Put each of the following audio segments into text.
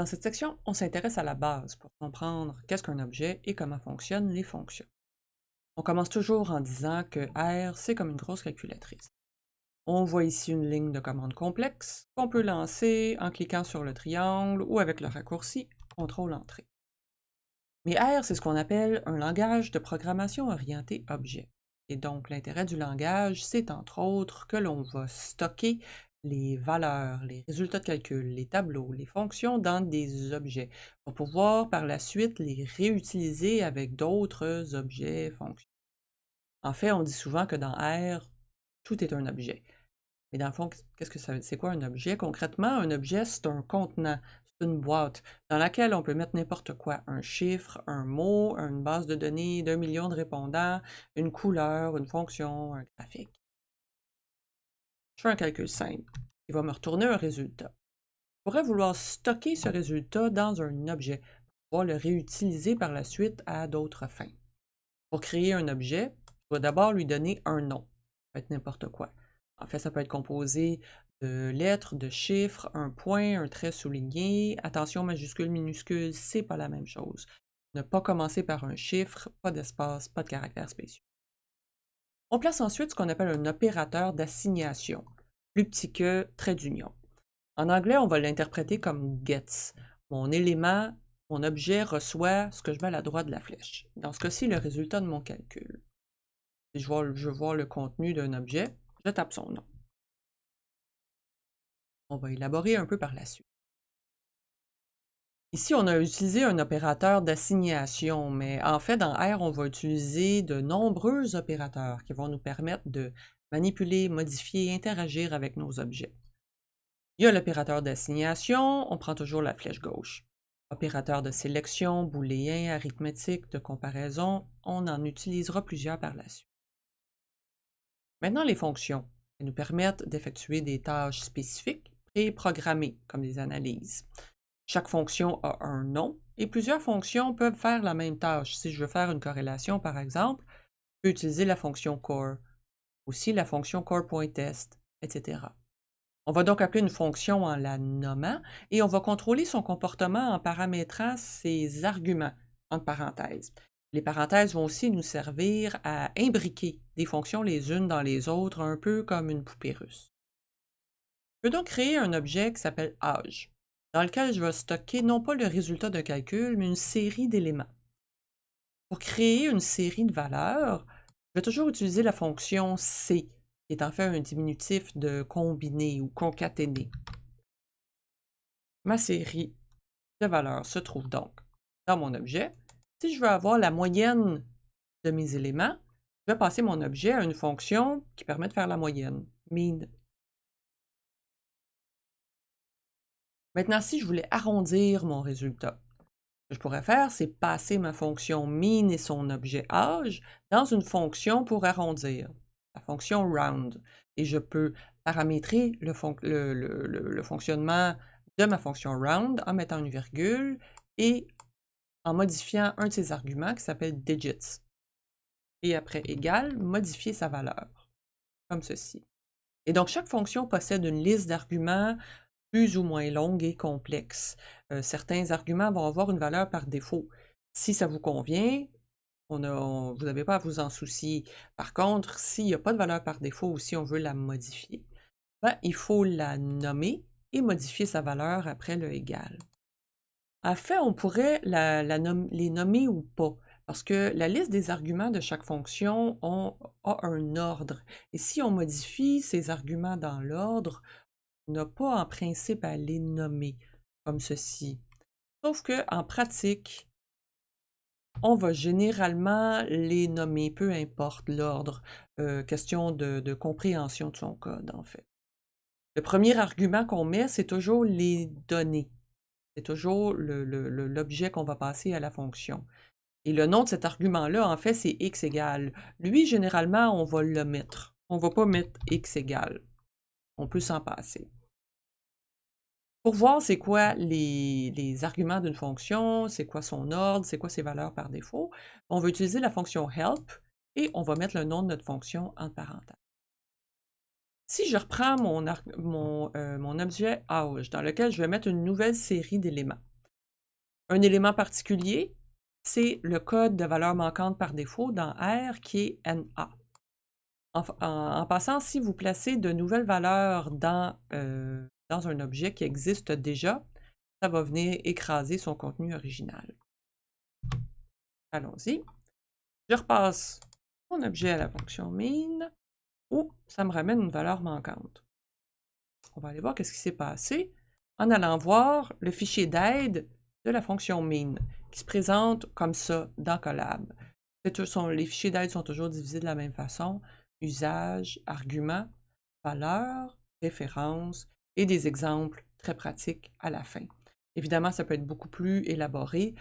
Dans cette section, on s'intéresse à la base pour comprendre qu'est-ce qu'un objet et comment fonctionnent les fonctions. On commence toujours en disant que R, c'est comme une grosse calculatrice. On voit ici une ligne de commande complexe qu'on peut lancer en cliquant sur le triangle ou avec le raccourci CTRL-Entrée. Mais R, c'est ce qu'on appelle un langage de programmation orienté objet. Et donc, l'intérêt du langage, c'est entre autres que l'on va stocker les valeurs, les résultats de calcul, les tableaux, les fonctions dans des objets pour pouvoir par la suite les réutiliser avec d'autres objets, fonctions. En fait, on dit souvent que dans R, tout est un objet. Mais dans le fond, qu'est-ce que ça c'est quoi un objet? Concrètement, un objet, c'est un contenant, c'est une boîte dans laquelle on peut mettre n'importe quoi, un chiffre, un mot, une base de données d'un million de répondants, une couleur, une fonction, un graphique. Je fais un calcul simple. Il va me retourner un résultat. Je pourrais vouloir stocker ce résultat dans un objet pour pouvoir le réutiliser par la suite à d'autres fins. Pour créer un objet, je dois d'abord lui donner un nom. Ça peut être n'importe quoi. En fait, ça peut être composé de lettres, de chiffres, un point, un trait souligné. Attention, majuscule, minuscule, c'est pas la même chose. Ne pas commencer par un chiffre, pas d'espace, pas de caractère spéciaux. On place ensuite ce qu'on appelle un opérateur d'assignation, plus petit que trait d'union. En anglais, on va l'interpréter comme gets. Mon élément, mon objet reçoit ce que je mets à la droite de la flèche. Dans ce cas-ci, le résultat de mon calcul. Si je vois, je vois le contenu d'un objet, je tape son nom. On va élaborer un peu par la suite. Ici, on a utilisé un opérateur d'assignation, mais en fait, dans R, on va utiliser de nombreux opérateurs qui vont nous permettre de manipuler, modifier, interagir avec nos objets. Il y a l'opérateur d'assignation, on prend toujours la flèche gauche. Opérateur de sélection, booléen, arithmétique, de comparaison, on en utilisera plusieurs par la suite. Maintenant, les fonctions, elles nous permettent d'effectuer des tâches spécifiques et programmées, comme des analyses. Chaque fonction a un nom et plusieurs fonctions peuvent faire la même tâche. Si je veux faire une corrélation, par exemple, je peux utiliser la fonction core, aussi la fonction core.test, etc. On va donc appeler une fonction en la nommant et on va contrôler son comportement en paramétrant ses arguments, entre parenthèses. Les parenthèses vont aussi nous servir à imbriquer des fonctions les unes dans les autres, un peu comme une poupée russe. Je peux donc créer un objet qui s'appelle âge dans lequel je vais stocker non pas le résultat d'un calcul, mais une série d'éléments. Pour créer une série de valeurs, je vais toujours utiliser la fonction C, qui est en fait un diminutif de combiner ou concaténer. Ma série de valeurs se trouve donc dans mon objet. Si je veux avoir la moyenne de mes éléments, je vais passer mon objet à une fonction qui permet de faire la moyenne, mean. Maintenant, si je voulais arrondir mon résultat, ce que je pourrais faire, c'est passer ma fonction min et son objet âge dans une fonction pour arrondir, la fonction round. Et je peux paramétrer le, le, fonctionnement de ma fonction round en mettant une virgule et en modifiant un de ses arguments qui s'appelle digits. Et après égal, modifier sa valeur, comme ceci. Et donc, chaque fonction possède une liste d'arguments plus ou moins longue et complexe. Euh, certains arguments vont avoir une valeur par défaut. Si ça vous convient, vous n'avez pas à vous en soucier. Par contre, s'il n'y a pas de valeur par défaut ou si on veut la modifier, ben, il faut la nommer et modifier sa valeur après le égal. En fait, on pourrait les nommer ou pas, parce que la liste des arguments de chaque fonction a un ordre. Et si on modifie ces arguments dans l'ordre, n'a pas en principe à les nommer comme ceci. Sauf qu'en pratique, on va généralement les nommer, peu importe l'ordre, euh, question de, compréhension de son code, en fait. Le premier argument qu'on met, c'est toujours les données. C'est toujours l'objet qu'on va passer à la fonction. Et le nom de cet argument-là, en fait, c'est x égale. Lui, généralement, on va le mettre. On ne va pas mettre x égale. On peut s'en passer. Pour voir c'est quoi les, arguments d'une fonction, c'est quoi son ordre, c'est quoi ses valeurs par défaut, on va utiliser la fonction help et on va mettre le nom de notre fonction en parenthèse. Si je reprends mon, euh, objet âge dans lequel je vais mettre une nouvelle série d'éléments, Un élément particulier, c'est le code de valeur manquante par défaut dans R qui est NA. En, passant, si vous placez de nouvelles valeurs dans, euh, dans un objet qui existe déjà, ça va venir écraser son contenu original. Allons-y. Je repasse mon objet à la fonction min, où ça me ramène une valeur manquante. On va aller voir ce qui s'est passé en allant voir le fichier d'aide de la fonction min, qui se présente comme ça dans Collab. Les fichiers d'aide sont toujours divisés de la même façon usage, argument, valeur, référence et des exemples très pratiques à la fin. Évidemment, ça peut être beaucoup plus élaboré.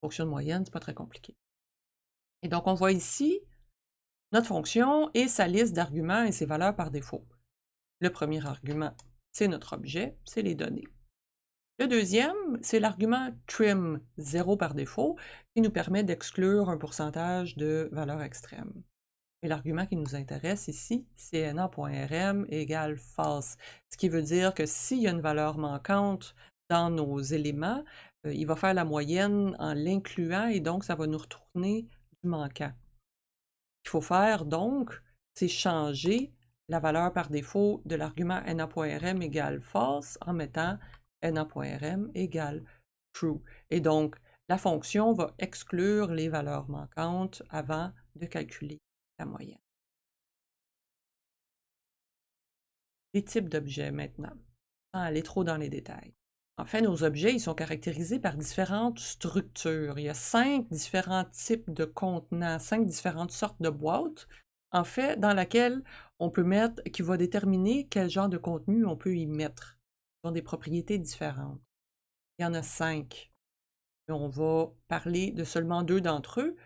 Fonction de moyenne, ce n'est pas très compliqué. Et donc, on voit ici notre fonction et sa liste d'arguments et ses valeurs par défaut. Le premier argument, c'est notre objet, c'est les données. Le deuxième, c'est l'argument trim, 0 par défaut, qui nous permet d'exclure un pourcentage de valeurs extrêmes. Et l'argument qui nous intéresse ici, c'est na.rm égale false, ce qui veut dire que s'il y a une valeur manquante dans nos éléments, euh, il va faire la moyenne en l'incluant et donc ça va nous retourner du manquant. Ce qu'il faut faire donc, c'est changer la valeur par défaut de l'argument na.rm égale false en mettant na.rm égale true. Et donc, la fonction va exclure les valeurs manquantes avant de calculer moyenne. Les types d'objets maintenant, sans aller trop dans les détails. En fait, nos objets ils sont caractérisés par différentes structures. Il y a cinq différents types de contenants, cinq différentes sortes de boîtes, en fait, dans laquelle on peut mettre, qui va déterminer quel genre de contenu on peut y mettre. Ils ont des propriétés différentes. Il y en a cinq. On va parler de seulement deux d'entre eux,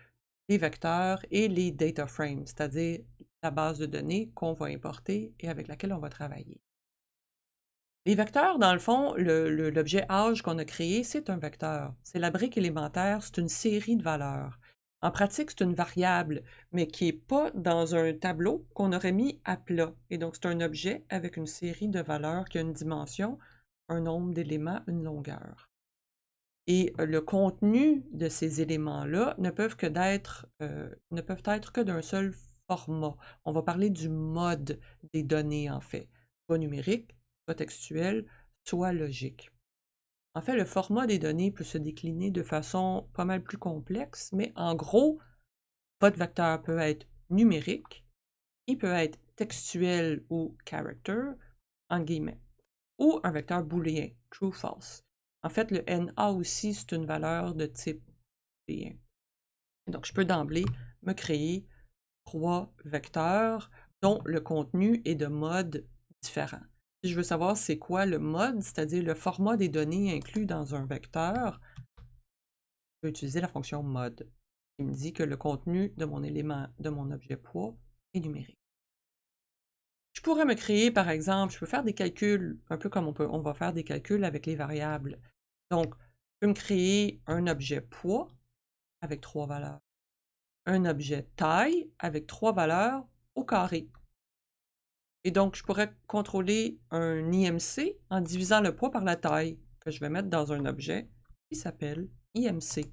les vecteurs et les data frames, c'est-à-dire la base de données qu'on va importer et avec laquelle on va travailler. Les vecteurs, dans le fond, l'objet âge qu'on a créé, c'est un vecteur. C'est la brique élémentaire, c'est une série de valeurs. En pratique, c'est une variable, mais qui n'est pas dans un tableau qu'on aurait mis à plat. Et donc, c'est un objet avec une série de valeurs qui a une dimension, un nombre d'éléments, une longueur. Et le contenu de ces éléments-là ne peuvent que d'être, ne peuvent être que d'un seul format. On va parler du mode des données, en fait, soit numérique, soit textuel, soit logique. En fait, le format des données peut se décliner de façon pas mal plus complexe, mais en gros, votre vecteur peut être numérique, il peut être textuel ou character, en guillemets, ou un vecteur booléen, true-false. En fait, le NA aussi, c'est une valeur de type booléen. Donc, je peux d'emblée me créer trois vecteurs dont le contenu est de mode différent. Si je veux savoir c'est quoi le mode, c'est-à-dire le format des données inclus dans un vecteur, je vais utiliser la fonction mode qui me dit que le contenu de mon élément, de mon objet poids est numérique. Je pourrais me créer, par exemple, je peux faire des calculs, un peu comme on, peut, on va faire des calculs avec les variables. Donc, je peux me créer un objet poids avec trois valeurs, un objet taille avec trois valeurs au carré. Et donc, je pourrais contrôler un IMC en divisant le poids par la taille que je vais mettre dans un objet qui s'appelle IMC.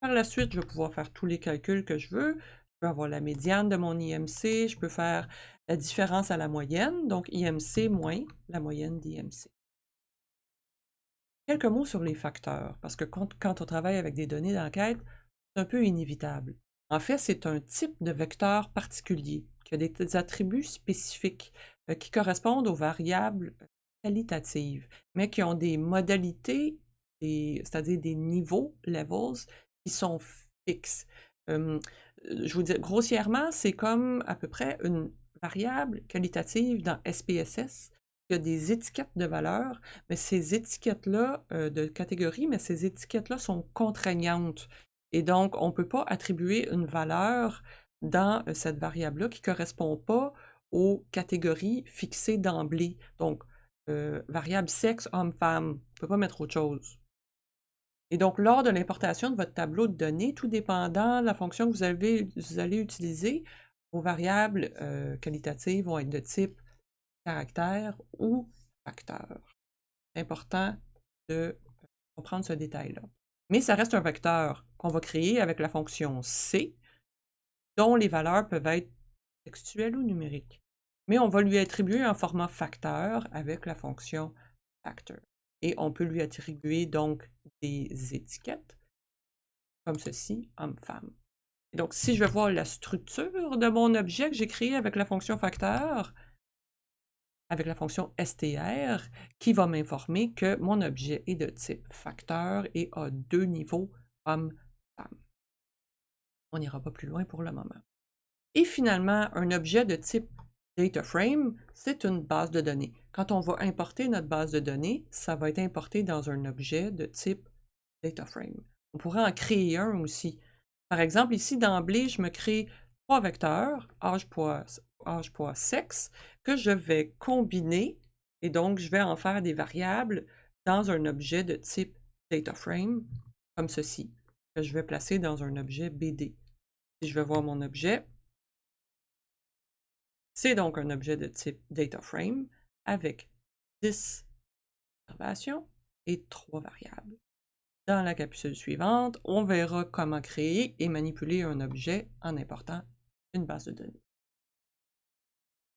Par la suite, je vais pouvoir faire tous les calculs que je veux. Je peux avoir la médiane de mon IMC, je peux faire la différence à la moyenne, donc IMC moins la moyenne d'IMC. Quelques mots sur les facteurs, parce que quand, on travaille avec des données d'enquête, c'est un peu inévitable. En fait, c'est un type de vecteur particulier qui a des, attributs spécifiques euh, qui correspondent aux variables qualitatives, mais qui ont des modalités, c'est-à-dire des niveaux, levels, qui sont fixes. je vous dis grossièrement, c'est comme à peu près une variable qualitative dans SPSS, il y a des étiquettes de valeur, mais ces étiquettes-là, euh, de catégorie, mais ces étiquettes-là sont contraignantes. Et donc, on ne peut pas attribuer une valeur dans euh, cette variable-là qui ne correspond pas aux catégories fixées d'emblée. Donc, euh, variable sexe, homme-femme, on ne peut pas mettre autre chose. Et donc, lors de l'importation de votre tableau de données, tout dépendant de la fonction que vous, avez, vous allez utiliser, vos variables euh, qualitatives vont être de type caractère ou facteur. C'est important de comprendre ce détail-là. mais ça reste un vecteur qu'on va créer avec la fonction C, dont les valeurs peuvent être textuelles ou numériques. Mais on va lui attribuer un format facteur avec la fonction factor. Et on peut lui attribuer donc des étiquettes, comme ceci, homme-femme. Donc, si je veux voir la structure de mon objet que j'ai créé avec la fonction facteur, avec la fonction str, qui va m'informer que mon objet est de type facteur et a deux niveaux homme-femme. On n'ira pas plus loin pour le moment. Et finalement, un objet de type DataFrame, c'est une base de données. Quand on va importer notre base de données, ça va être importé dans un objet de type DataFrame. On pourrait en créer un aussi. Par exemple, ici, d'emblée, je me crée trois vecteurs, âge, poids, âge, poids, sexe, que je vais combiner, et donc je vais en faire des variables dans un objet de type DataFrame, comme ceci, que je vais placer dans un objet BD. Si je vais voir mon objet, c'est donc un objet de type DataFrame avec 10 observations et 3 variables. Dans la capsule suivante, on verra comment créer et manipuler un objet en important une base de données.